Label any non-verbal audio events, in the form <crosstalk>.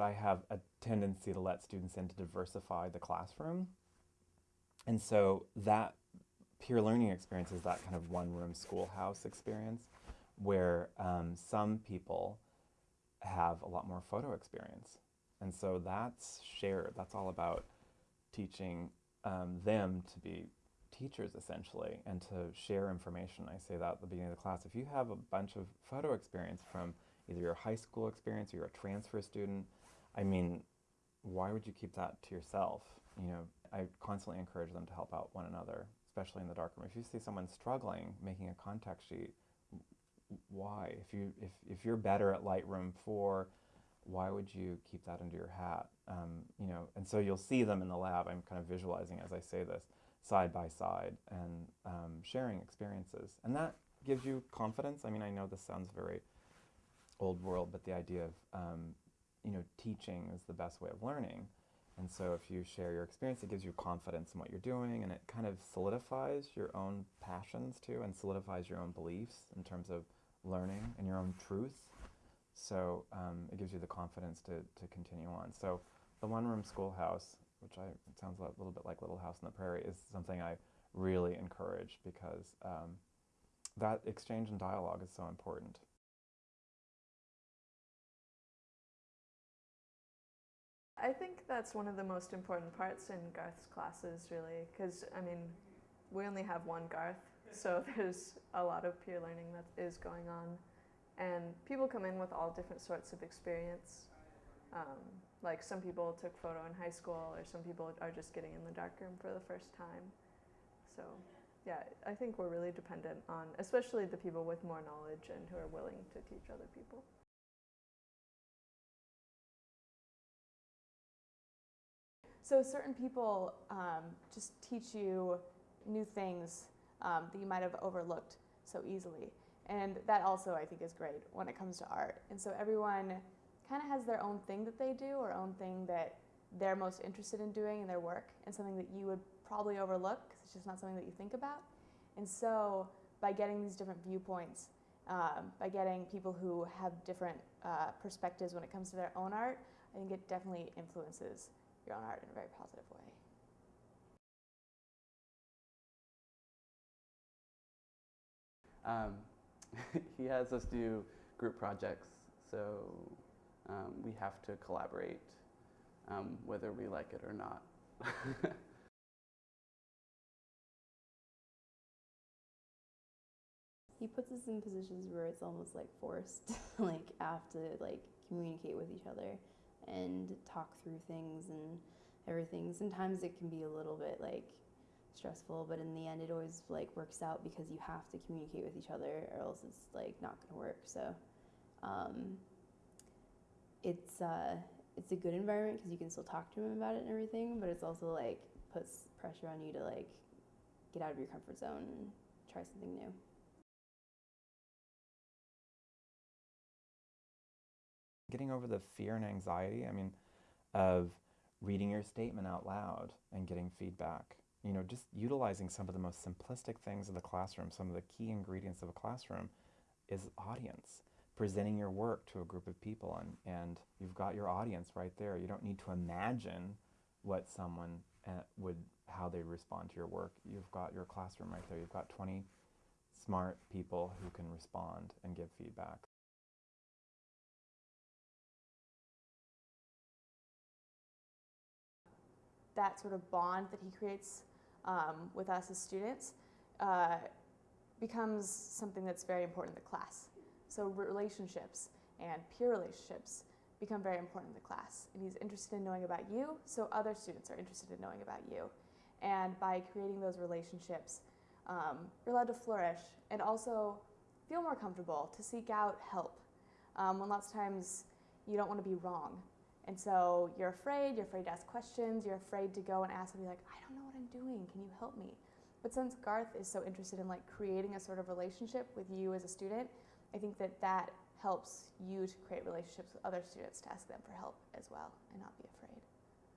I have a tendency to let students in to diversify the classroom. And so that peer learning experience is that kind of one room schoolhouse experience where um, some people have a lot more photo experience. And so that's shared. That's all about teaching um, them to be teachers essentially and to share information. I say that at the beginning of the class. If you have a bunch of photo experience from either your high school experience or you're a transfer student, I mean, why would you keep that to yourself? You know, I constantly encourage them to help out one another, especially in the darkroom. If you see someone struggling making a contact sheet, why? If you if if you're better at Lightroom 4, why would you keep that under your hat? Um, you know, and so you'll see them in the lab. I'm kind of visualizing as I say this, side by side, and um, sharing experiences, and that gives you confidence. I mean, I know this sounds very old world, but the idea of um, you know teaching is the best way of learning. And so if you share your experience, it gives you confidence in what you're doing, and it kind of solidifies your own passions too, and solidifies your own beliefs in terms of learning and your own truth. So um, it gives you the confidence to, to continue on. So the one-room schoolhouse, which I, sounds a little bit like Little House on the Prairie, is something I really encourage because um, that exchange and dialogue is so important. I think that's one of the most important parts in Garth's classes, really, because I mean, we only have one Garth, so <laughs> there's a lot of peer learning that is going on, and people come in with all different sorts of experience. Um, like some people took photo in high school, or some people are just getting in the darkroom for the first time. So, yeah, I think we're really dependent on, especially the people with more knowledge and who are willing to teach other people. So certain people um, just teach you new things um, that you might have overlooked so easily. And that also I think is great when it comes to art. And so everyone kind of has their own thing that they do or own thing that they're most interested in doing in their work and something that you would probably overlook because it's just not something that you think about. And so by getting these different viewpoints, um, by getting people who have different uh, perspectives when it comes to their own art, I think it definitely influences your own art in a very positive way. Um, <laughs> he has us do group projects, so um, we have to collaborate um, whether we like it or not. <laughs> he puts us in positions where it's almost like forced, <laughs> like have to like communicate with each other and talk through things and everything. Sometimes it can be a little bit like stressful, but in the end, it always like works out because you have to communicate with each other, or else it's like not to work. So um, it's uh, it's a good environment because you can still talk to him about it and everything, but it's also like puts pressure on you to like get out of your comfort zone and try something new. Getting over the fear and anxiety, I mean, of reading your statement out loud and getting feedback. You know, just utilizing some of the most simplistic things of the classroom, some of the key ingredients of a classroom is audience. Presenting your work to a group of people and, and you've got your audience right there. You don't need to imagine what someone uh, would, how they respond to your work. You've got your classroom right there. You've got 20 smart people who can respond and give feedback. That sort of bond that he creates um, with us as students uh, becomes something that's very important in the class. So relationships and peer relationships become very important in the class. And he's interested in knowing about you, so other students are interested in knowing about you. And by creating those relationships, um, you're allowed to flourish and also feel more comfortable to seek out help. Um, when lots of times you don't want to be wrong and so you're afraid, you're afraid to ask questions, you're afraid to go and ask and be like, I don't know what I'm doing, can you help me? But since Garth is so interested in like creating a sort of relationship with you as a student, I think that that helps you to create relationships with other students to ask them for help as well and not be afraid.